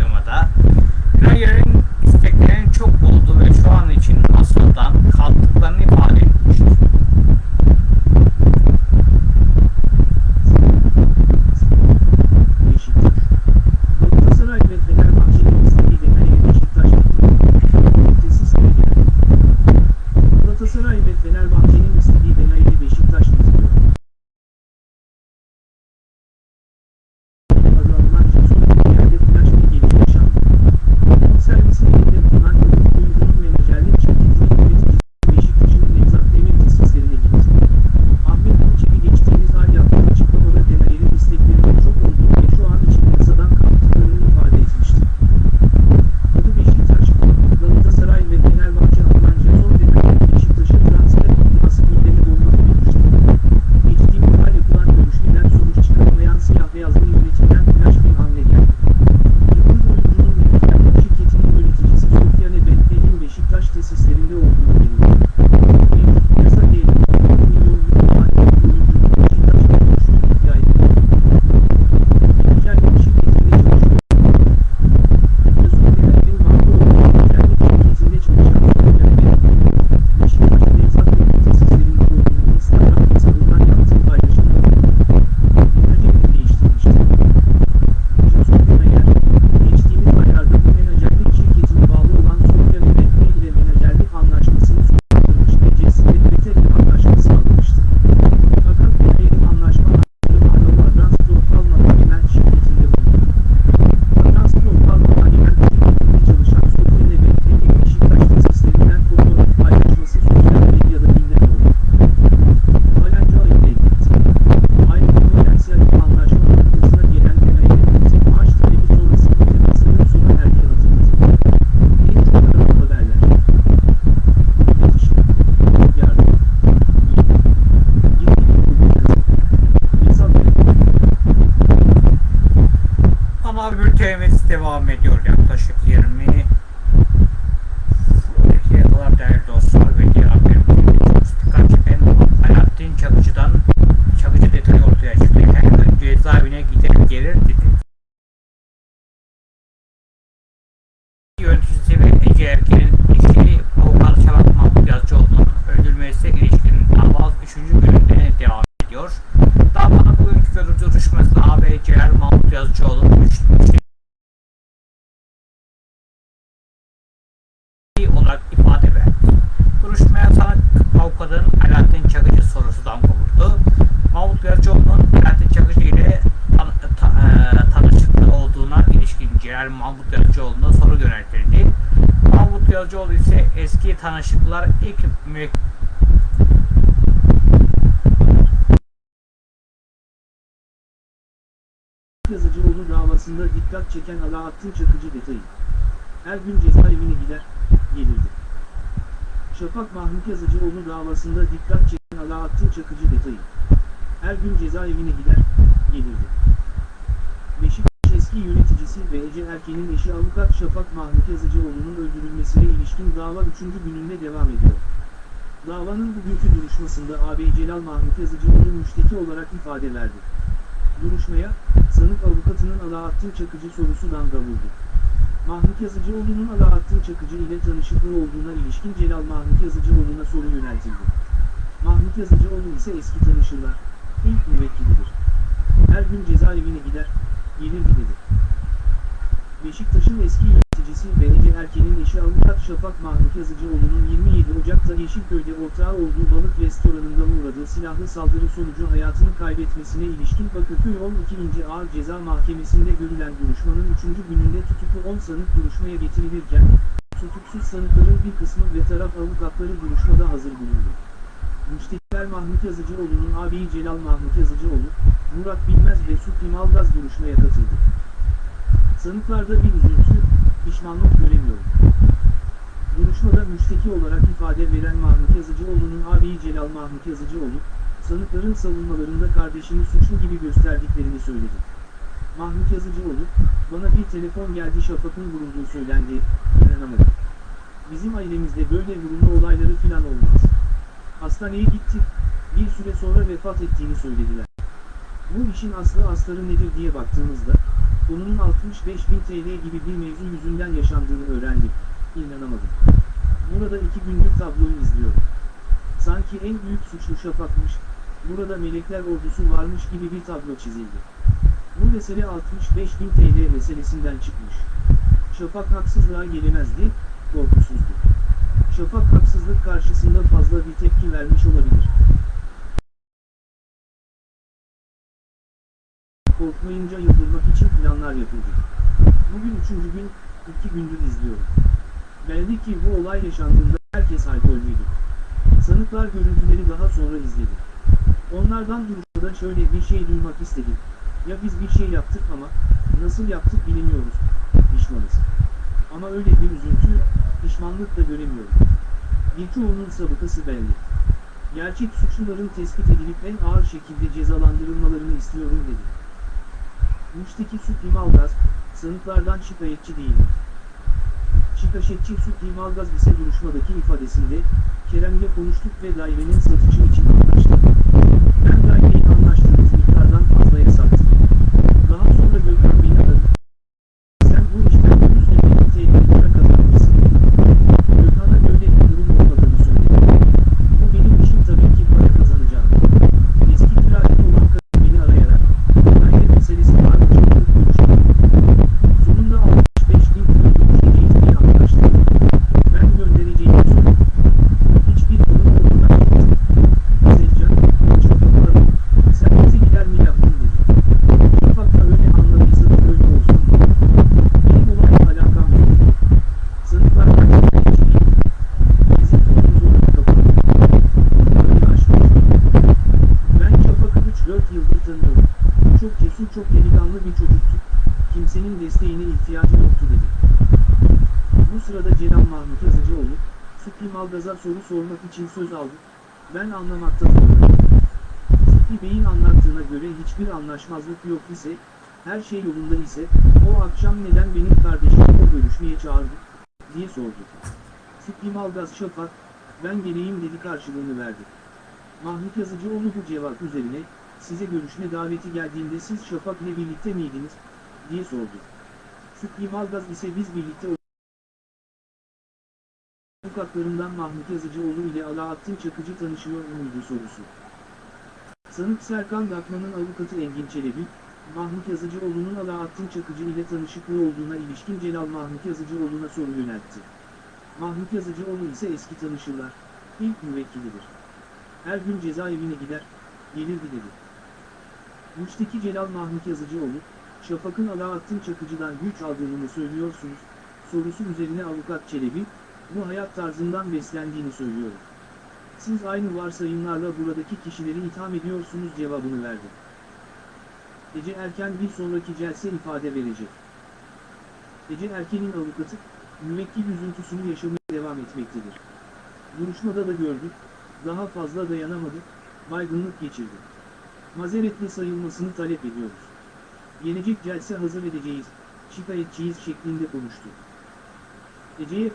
tanışıklar ilk müvekkil Yazıcıoğlu davasında dikkat çeken Alaaddin Çakıcı detayı. Her gün cezaevine gider, gelirdi. Şafak Mahmut Yazıcıoğlu davasında dikkat çeken Alaaddin Çakıcı detayı. Her gün cezaevine gider, gelirdi. Beşik eski yöneticisi ve Ece Erken'in eşi avukat Şafak Mahmut Yazıcıoğlu'nun öldürülmesine ilişkin dava 3. gününde devam ediyor. Davanın bugünkü duruşmasında AB Celal Mahmut Yazıcıoğlu müşteki olarak ifade verdi. Duruşmaya, sanık avukatının ala çakıcı sorusundan da vurdu. Mahmut Yazıcıoğlu'nun ala çakıcı ile tanışıklığı olduğuna ilişkin Celal Mahmut Yazıcıoğlu'na soru yöneltildi. Mahmut Yazıcıoğlu ise eski tanışırlar, ilk müvekkilidir. Her gün cezaevine gider, gelirdi dedi. Beşiktaş'ın eski yöneticisi Belediye Erken'in eşi avukat Şafak Mahmut Yazıcıoğlu'nun 27 Ocak'ta Yeşilköy'de ortağı olduğu balık restoranında uğradığı silahlı saldırı sonucu hayatını kaybetmesine ilişkin Bakırköy 12. Ağır Ceza Mahkemesi'nde görülen duruşmanın 3. gününde tutuklu 10 sanık duruşmaya getirilirken, tutuksuz sanıkların bir kısmı ve taraf avukatları duruşmada hazır bulundu. Müştekiler Mahmut Yazıcıoğlu'nun ağabeyi Celal Mahmut Yazıcıoğlu, Murat Bilmez ve Sütli Malgaz duruşmaya katıldı. Sanıklarda bir üzüntü, pişmanlık göremiyorum. Duruşmada müşteki olarak ifade veren Mahmut Yazıcıoğlu'nun ağabeyi Celal Mahmut Yazıcıoğlu, sanıkların savunmalarında kardeşini suçlu gibi gösterdiklerini söyledi. Mahmut Yazıcıoğlu, bana bir telefon geldi Şafak'ın vurulduğu söylendi, inanamadım. Bizim ailemizde böyle vurulma olayları filan olmaz. Hastaneye gittik, bir süre sonra vefat ettiğini söylediler. Bu işin aslı astarı nedir diye baktığımızda, konunun 65 bin TL gibi bir mevzu yüzünden yaşandığını öğrendik, inanamadım. Burada iki gündür tabloyu izliyorum. Sanki en büyük suçlu Şafak'mış, burada melekler ordusu varmış gibi bir tablo çizildi. Bu mesele 65 bin TL meselesinden çıkmış. Şafak haksızlığa gelemezdi, korkusuzdu. Şafak haksızlık karşısında fazla bir tepki vermiş olabilir. Korkmayınca yıldırmak için planlar yapıldı. Bugün üçüncü gün, iki gündür izliyorum. Belli ki bu olay yaşandığında herkes alkollüydü. Sanıklar görüntüleri daha sonra izledi. Onlardan duruşmada şöyle bir şey duymak istedim. Ya biz bir şey yaptık ama, nasıl yaptık bilemiyoruz, pişmanız. Ama öyle bir üzüntü, pişmanlık da göremiyorum. Birçoğunun sabıkası belli. Gerçek suçluların tespit edilip en ağır şekilde cezalandırılmalarını istiyorum dedi. Müşteki Sütli Malgaz, sanıklardan şikayetçi değildi. Şikaşetçi Sütli Malgaz ise duruşmadaki ifadesinde, Kerem ile konuştuk ve dairenin satışı için anlaştık. Ben daireyi anlaştığımız miktardan fazlaya sattım. Daha sonra Gökhan beni aradı. Sen bu işten 150 bin TL para kazanmışsın. Gökhan'a böyle bir durum olmadığını söyledi. Bu benim işim tabii ki para kazanacağım. Eski kiracı olan kadın beni arayarak, daire meselesi var mı çok konuştuk. Sonunda 65 bin TL görüşeceğiz diye anlaştık. Ben göndereceğimi söyledim. Hiçbir sorun olmadan gittim. Sevcan, çok aradım. Sen bize gider mi yaptın dedi. Şafak da öyle anladıysa da öyle olsun. Benim olayla alakam yok. Sınıflar kaçta hiç değil. Bizim konumuz onu kapalı. Böyle aşmış. Ben Şafak'ı 3-4 yıldır tanıyorum. Çok cesur çok delikanlı bir çocuktu. Kimsenin desteğine ihtiyacı yoktu dedi. Bu sırada Celal Mahmut Yazıcıoğlu, Sütli Malgaz'a soru sormak için söz aldı. Ben anlamakta. Sütli Bey'in anlattığına göre hiçbir anlaşmazlık yok ise, her şey yolunda ise, o akşam neden benim kardeşimi o görüşmeye çağırdı, diye sordu. Sütli Malgaz Şafak, ben geleyim dedi karşılığını verdi. Mahmut Yazıcıoğlu bu cevap üzerine, size görüşme daveti geldiğinde siz Şafak ile birlikte miydiniz, diye sordu. Sütli Malgaz ise biz birlikte Avukatlarından Mahmut Yazıcıoğlu ile Alaaddin Çakıcı tanışıyor muydu sorusu. Sanık Serkan Dakman'ın avukatı Engin Çelebi, Mahmut Yazıcıoğlu'nun Alaaddin Çakıcı ile tanışıklığı olduğuna ilişkin Celal Mahmut Yazıcıoğlu'na soru yöneltti. Mahmut Yazıcıoğlu ise eski tanışırlar, ilk müvekkilidir. Her gün cezaevine gider, gelirdi dedi. Müşteki Celal Mahmut Yazıcıoğlu, Şafak'ın Alaaddin Çakıcı'dan güç aldığını söylüyorsunuz, sorusu üzerine avukat Çelebi, bu hayat tarzından beslendiğini söylüyorum. Siz aynı varsayımlarla buradaki kişileri itham ediyorsunuz cevabını verdi. Ece Erken bir sonraki celse ifade verecek. Ece Erken'in avukatı, müvekkil üzüntüsünü yaşamaya devam etmektedir. Duruşmada da gördük, daha fazla dayanamadı, baygınlık geçirdi. Mazeretli sayılmasını talep ediyoruz. Gelecek celse hazır edeceğiz, şikayetçiyiz şeklinde konuştu. Ece'ye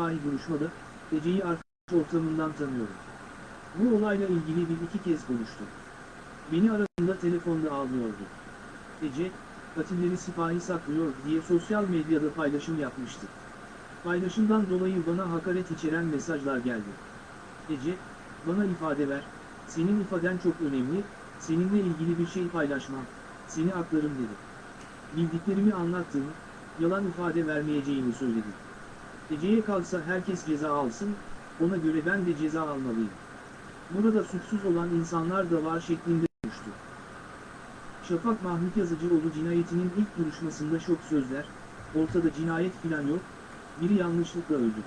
sipahi duruşmada, Ece'yi arkadaş ortamından tanıyorum. Bu olayla ilgili bir iki kez konuştum. Beni aradığında telefonda ağlıyordu. Ece, katilleri sipahi saklıyor diye sosyal medyada paylaşım yapmıştı. Paylaşımdan dolayı bana hakaret içeren mesajlar geldi. Ece, bana ifade ver, senin ifaden çok önemli, seninle ilgili bir şey paylaşmam, seni aklarım dedi. Bildiklerimi anlattım, yalan ifade vermeyeceğimi söyledim. Ece'ye kalsa herkes ceza alsın, ona göre ben de ceza almalıyım. Burada suçsuz olan insanlar da var şeklinde konuştu. Şafak Mahmut Yazıcıoğlu cinayetinin ilk duruşmasında şok sözler, ortada cinayet filan yok, biri yanlışlıkla öldü.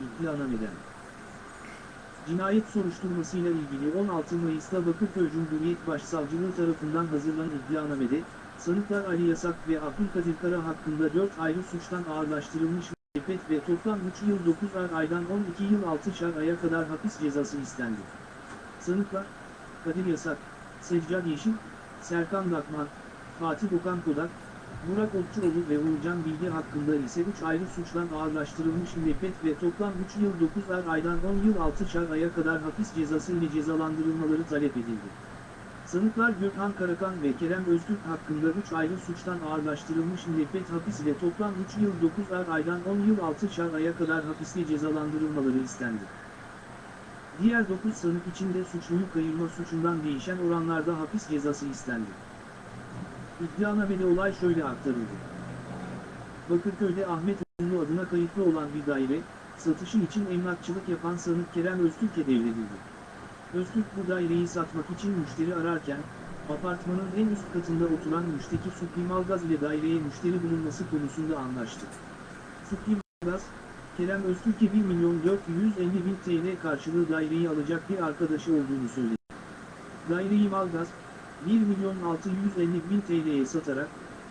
İddianameden. Cinayet soruşturmasıyla ilgili 16 Mayıs'ta Bakırköy Cumhuriyet Başsavcılığı tarafından hazırlanan iddianamede, sanıklar Ali Yasak ve Abdülkadir Kara hakkında 4 ayrı suçtan ağırlaştırılmış müebbet ve toplam 3 yıl 9 aydan 12 yıl 6 aya kadar hapis cezası istendi. Sanıklar, Kadir Yasak, Seccad Yeşil, Serkan Dakman, Fatih Okan Kodak, Burak Okçuoğlu ve Uğurcan Bilgi hakkında ise 3 ayrı suçtan ağırlaştırılmış müebbet ve toplam 3 yıl 9 aydan 10 yıl 6 aya kadar hapis cezası ile cezalandırılmaları talep edildi. Sanıklar Gökhan Karakan ve Kerem Öztürk hakkında 3 ayrı suçtan ağırlaştırılmış müebbet hapis ile toplam 3 yıl 9 aydan 10 yıl 6 aya kadar hapisle cezalandırılmaları istendi. Diğer 9 sanık için de suçluyu kayırma suçundan değişen oranlarda hapis cezası istendi. İddianamede olay şöyle aktarıldı. Bakırköy'de Ahmet Ünlü adına kayıtlı olan bir daire, satışı için emlakçılık yapan sanık Kerem Öztürk'e devredildi. Öztürk bu daireyi satmak için müşteri ararken, apartmanın en üst katında oturan müşteki Supli Malgaz ile daireye müşteri bulunması konusunda anlaştı. Supli Malgaz, Kerem Öztürk'e 1 milyon 450 bin TL karşılığı daireyi alacak bir arkadaşı olduğunu söyledi. Daireyi Malgaz, 1 milyon 650 bin TL'ye satarak,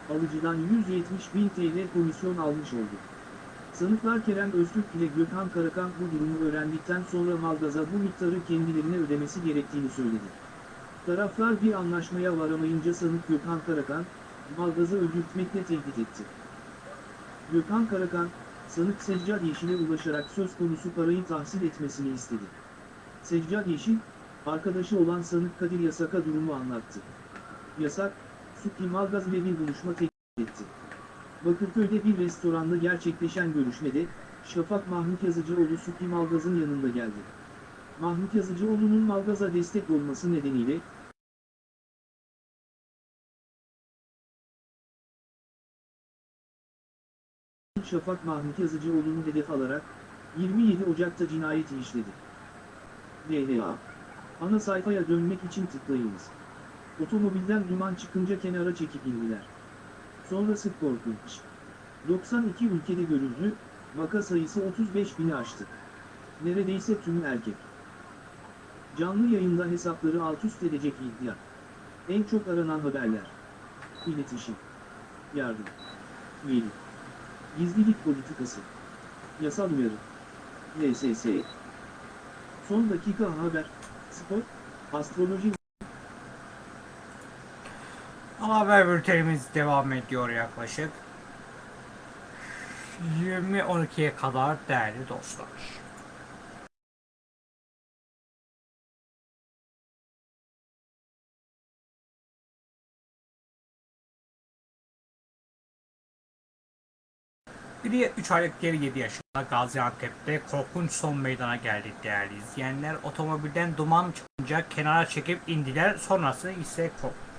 alıcıdan 170 bin TL komisyon almış oldu. Sanıklar Kerem Öztürk ile Gökhan Karakan bu durumu öğrendikten sonra Malgaz'a bu miktarı kendilerine ödemesi gerektiğini söyledi. Taraflar bir anlaşmaya varamayınca sanık Gökhan Karakan, Malgaz'ı öldürtmekle tehdit etti. Gökhan Karakan, sanık Seccad Yeşil'e ulaşarak söz konusu parayı tahsil etmesini istedi. Seccad Yeşil, arkadaşı olan sanık Kadir Yasak'a durumu anlattı. Yasak, Supli Malgaz ile bir buluşma teklif etti. Bakırköy'de bir restoranda gerçekleşen görüşmede, Şafak Mahmut Yazıcıoğlu Supli Malgaz'ın yanında geldi. Mahmut Yazıcıoğlu'nun Malgaz'a destek olması nedeniyle, Şafak Mahmut Yazıcıoğlu'nu hedef alarak, 27 Ocak'ta cinayeti işledi. DHA Ana sayfaya dönmek için tıklayınız. Otomobilden duman çıkınca kenara çekip indiler. Sonrası korkunç. 92 ülkede görüldü, vaka sayısı 35 bini aştı. Neredeyse tümü erkek. Canlı yayında hesapları alt üst edecek iddia. En çok aranan haberler. İletişim. Yardım. Veri. Gizlilik politikası. Yasal uyarı. LSS. Son dakika haber. Spor. Astroloji. Ana haber bültenimiz devam ediyor yaklaşık 20.12'ye kadar değerli dostlar. Biri 3 aylık diğeri 7 yaşında Gaziantep'te korkunç son meydana geldi değerli izleyenler. Otomobilden duman çıkınca kenara çekip indiler. Sonrası ise korkunç.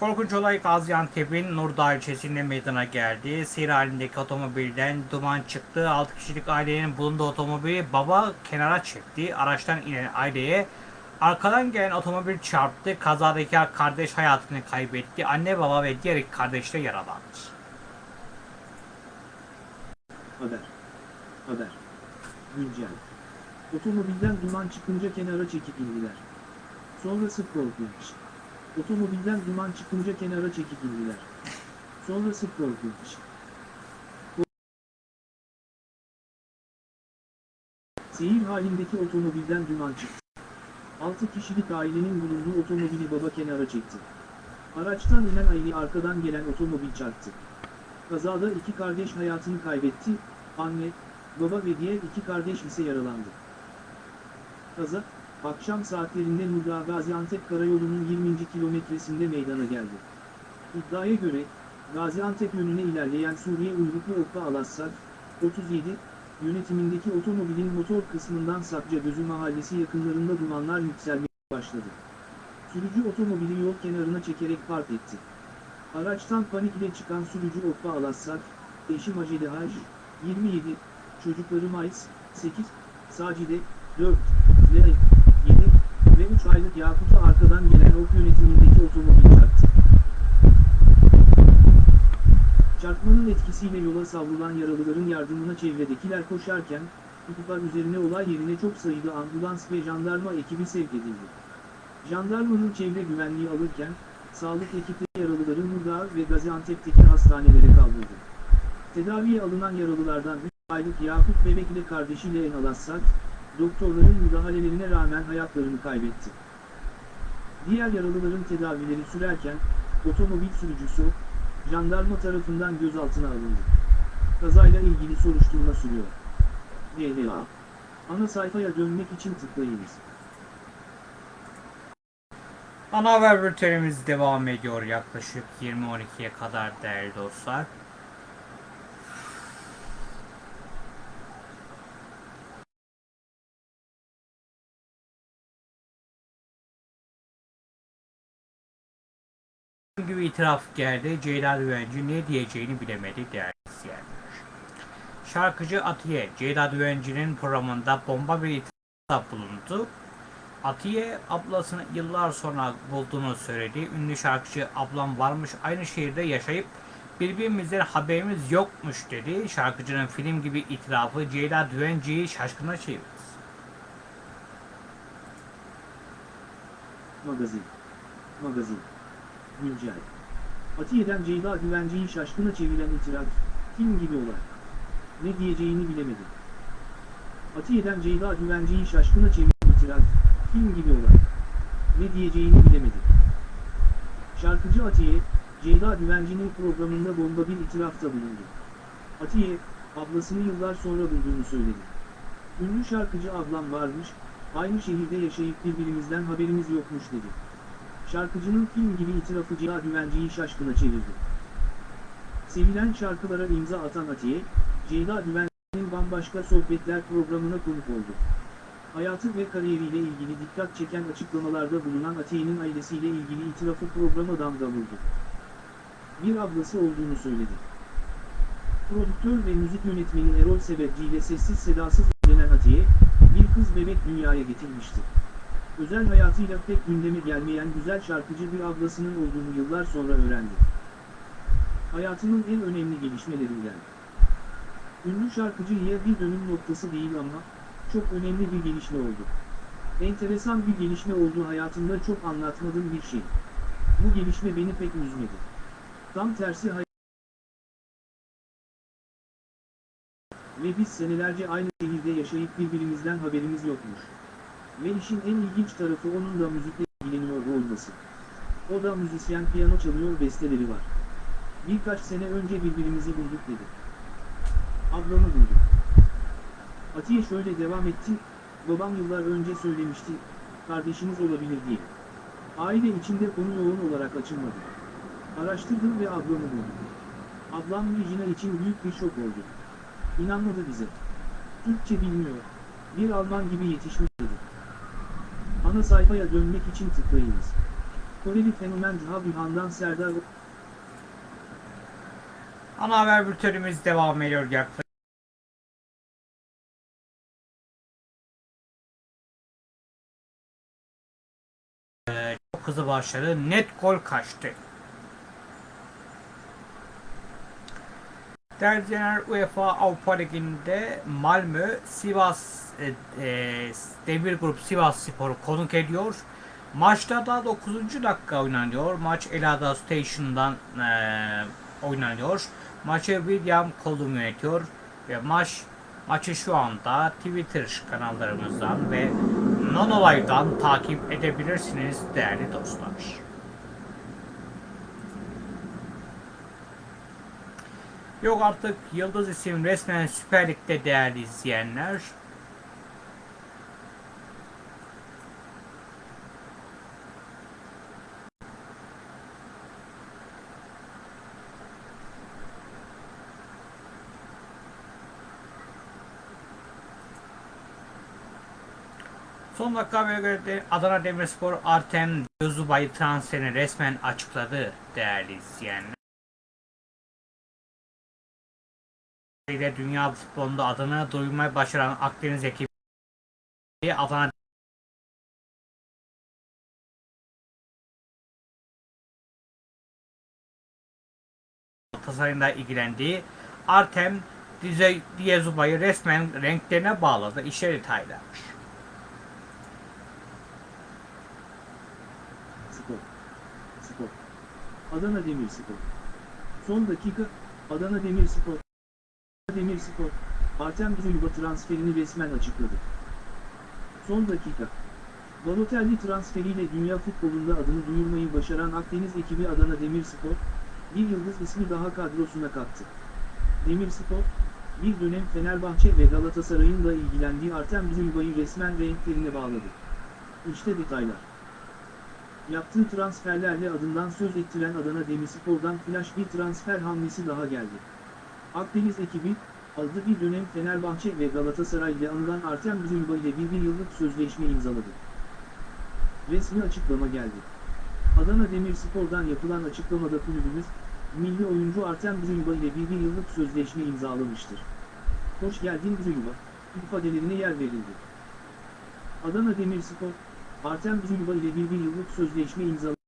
Korkunç olay Gaziantep'in Nurdağ ilçesinde meydana geldi. Seyir halindeki otomobilden duman çıktı. 6 kişilik ailenin bulunduğu otomobili baba kenara çekti. Araçtan inen aileye arkadan gelen otomobil çarptı. Kazadaki kardeş hayatını kaybetti. Anne baba ve diğer iki kardeş de yaralandı. Haber. Haber. Güncel. Otomobilden duman çıkınca kenara çekip indiler. Sonrası korkunç. Otomobilden duman çıkınca kenara çekip indiler. Sonrası korkunç. Seyir halindeki otomobilden duman çıktı. 6 kişilik ailenin bulunduğu otomobili baba kenara çekti. Araçtan inen aile arkadan gelen otomobil çarptı. Kazada iki kardeş hayatını kaybetti, anne, baba ve diğer iki kardeş ise yaralandı. Kaza, akşam saatlerinde Nurda Gaziantep Karayolu'nun 20. kilometresinde meydana geldi. İddiaya göre, Gaziantep yönüne ilerleyen Suriye uyruklu Okka Alassat, 37, yönetimindeki otomobilin motor kısmından Sapcagözü mahallesi yakınlarında dumanlar yükselmeye başladı. Sürücü otomobili yol kenarına çekerek park etti. Araçtan panik ile çıkan sürücü Okka Alassat, eşi Macide Haj, 27, çocukları Mayıs, 8, Sacide, 4, Lea, 7 ve 3 aylık Yakut'a arkadan gelen ok yönetimindeki otomobil çarptı. Çarpmanın etkisiyle yola savrulan yaralıların yardımına çevredekiler koşarken, ihbar üzerine olay yerine çok sayıda ambulans ve jandarma ekibi sevk edildi. Jandarmanın çevre güvenliği alırken, sağlık ekipleri yaralıları Nurdağ ve Gaziantep'teki hastanelere kaldırdı. Tedaviye alınan yaralılardan 3 aylık Yakup Bebek ile kardeşi Leğen Alassat, doktorların müdahalelerine rağmen hayatlarını kaybetti. Diğer yaralıların tedavileri sürerken, otomobil sürücüsü, jandarma tarafından gözaltına alındı. Kazayla ilgili soruşturma sürüyor. DLA. Ana sayfaya dönmek için tıklayınız. Ana haber bültenimiz devam ediyor yaklaşık 20.12'ye kadar değerli dostlar. Gibi itiraf geldi. Ceyda Düvenci ne diyeceğini bilemedi değerli izleyenler. Şarkıcı Atiye, Ceyda Düvenci'nin programında bomba bir itirafta bulundu. Atiye ablasını yıllar sonra bulduğunu söyledi. Ünlü şarkıcı ablam varmış aynı şehirde yaşayıp birbirimizden haberimiz yokmuş dedi. Şarkıcının film gibi itirafı Ceyda Düvenci'yi şaşkına çevirdi. Magazin. Magazin. Güncel. Atiye'den Ceyda Güvenci'yi şaşkına çeviren itiraf, film gibi olay. Ne diyeceğini bilemedi. Atiye'den Ceyda Güvenci'yi şaşkına çeviren itiraf, film gibi olay. Ne diyeceğini bilemedi. Şarkıcı Atiye, Ceyda Güvenci'nin programında bomba bir itirafta bulundu. Atiye, ablasını yıllar sonra bulduğunu söyledi. Ünlü şarkıcı ablam varmış, aynı şehirde yaşayıp birbirimizden haberimiz yokmuş dedi. Şarkıcının film gibi itirafı Ceyda Güvenci'yi şaşkına çevirdi. Sevilen şarkılara imza atan Atiye, Ceyda Güvenci'nin bambaşka sohbetler programına konuk oldu. Hayatı ve kariyeriyle ilgili dikkat çeken açıklamalarda bulunan Atiye'nin ailesiyle ilgili itirafı programa damga vurdu. Bir ablası olduğunu söyledi. Prodüktör ve müzik yönetmeni Erol Sebepci ile sessiz sedasız evlenen Atiye, bir kız bebek dünyaya getirmişti. Özel hayatıyla pek gündeme gelmeyen güzel şarkıcı bir ablasının olduğunu yıllar sonra öğrendi. Hayatının en önemli gelişmelerinden. Ünlü şarkıcıya bir dönüm noktası değil ama, çok önemli bir gelişme oldu. Enteresan bir gelişme oldu hayatımda çok anlatmadığım bir şey. Bu gelişme beni pek üzmedi. Tam tersi hay Ve biz senelerce aynı şehirde yaşayıp birbirimizden haberimiz yokmuş. Ve işin en ilginç tarafı onun da müzikle ilgileniyor olması. O da müzisyen piyano çalıyor besteleri var. Birkaç sene önce birbirimizi bulduk dedi. Ablamı bulduk. Atiye şöyle devam etti, babam yıllar önce söylemişti, kardeşiniz olabilir diye. Aile içinde konu yoğun olarak açılmadı. Araştırdım ve ablamı buldum. Ablam Regina için büyük bir şok oldu. İnanmadı bize. Türkçe bilmiyor. Bir Alman gibi yetişmiş dedi. Ana sayfaya dönmek için tıklayınız. Koreli fenomen Habihan'dan Serdar Ana haber bültenimiz devam ediyor yaklaşık. Ee, Çok hızlı başladı. Net gol kaçtı. İzleyenler, UEFA Avrupa Ligi'nde Malmö, Sivas e, e, Demir Grup Sivas Spor'u konuk ediyor. Maçta da 9. dakika oynanıyor. Maç Elada Station'dan e, oynanıyor. Maçı William Colum yönetiyor ve maç maçı şu anda Twitter kanallarımızdan ve Nonolive'dan takip edebilirsiniz değerli dostlar. Yok artık Yıldız isim resmen Süper Lig'de değerli izleyenler. Son dakika de Adana Demirspor Artem Gözubay transferini resmen açıkladı değerli izleyenler. İle dünya futbolunda adını duyurmayı başaran Akdeniz ekibi Adana da ilgilendiği Artem Dize- Diyezuba'yı resmen renklerine bağladı. İşe detaylarmış. Spor. Spor. Adana Demirspor. Son dakika, Adana Demirspor. Demirspor, Artem Zulba transferini resmen açıkladı. Son dakika. Balotelli transferiyle dünya futbolunda adını duyurmayı başaran Akdeniz ekibi Adana Demirspor, bir yıldız ismi daha kadrosuna kattı. Demirspor, bir dönem Fenerbahçe ve Galatasaray'ın da ilgilendiği Artem Zulba'yı resmen renklerine bağladı. İşte detaylar. Yaptığı transferlerle adından söz ettiren Adana Demirspor'dan flash bir transfer hamlesi daha geldi. Akdeniz ekibi, adı bir dönem Fenerbahçe ve Galatasaray ile anılan Artem Zulba ile bir, bir yıllık sözleşme imzaladı. Resmi açıklama geldi. Adana Demirspor'dan yapılan açıklamada kulübümüz, milli oyuncu Artem Zulba ile bir, bir yıllık sözleşme imzalamıştır. Hoş geldin Zulba, ifadelerine yer verildi. Adana Demirspor, Artem Zulba ile bir, bir yıllık sözleşme imzaladı.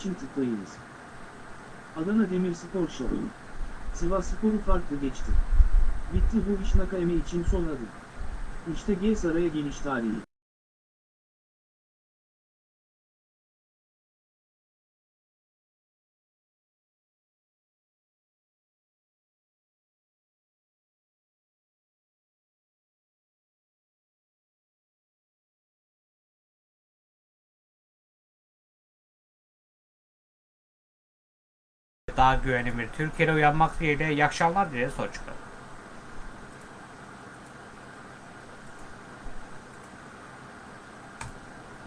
İçin tıklayınız. Adana Demirspor Show. Sivasspor'u farklı geçti. Bitti bu iş Nakayeme için son adım. İşte G Saray'a geliş tarihi. Daha güvenli bir Türkiye'de uyanmak dileğiyle iyi akşamlar dileriz. Hoşçakalın.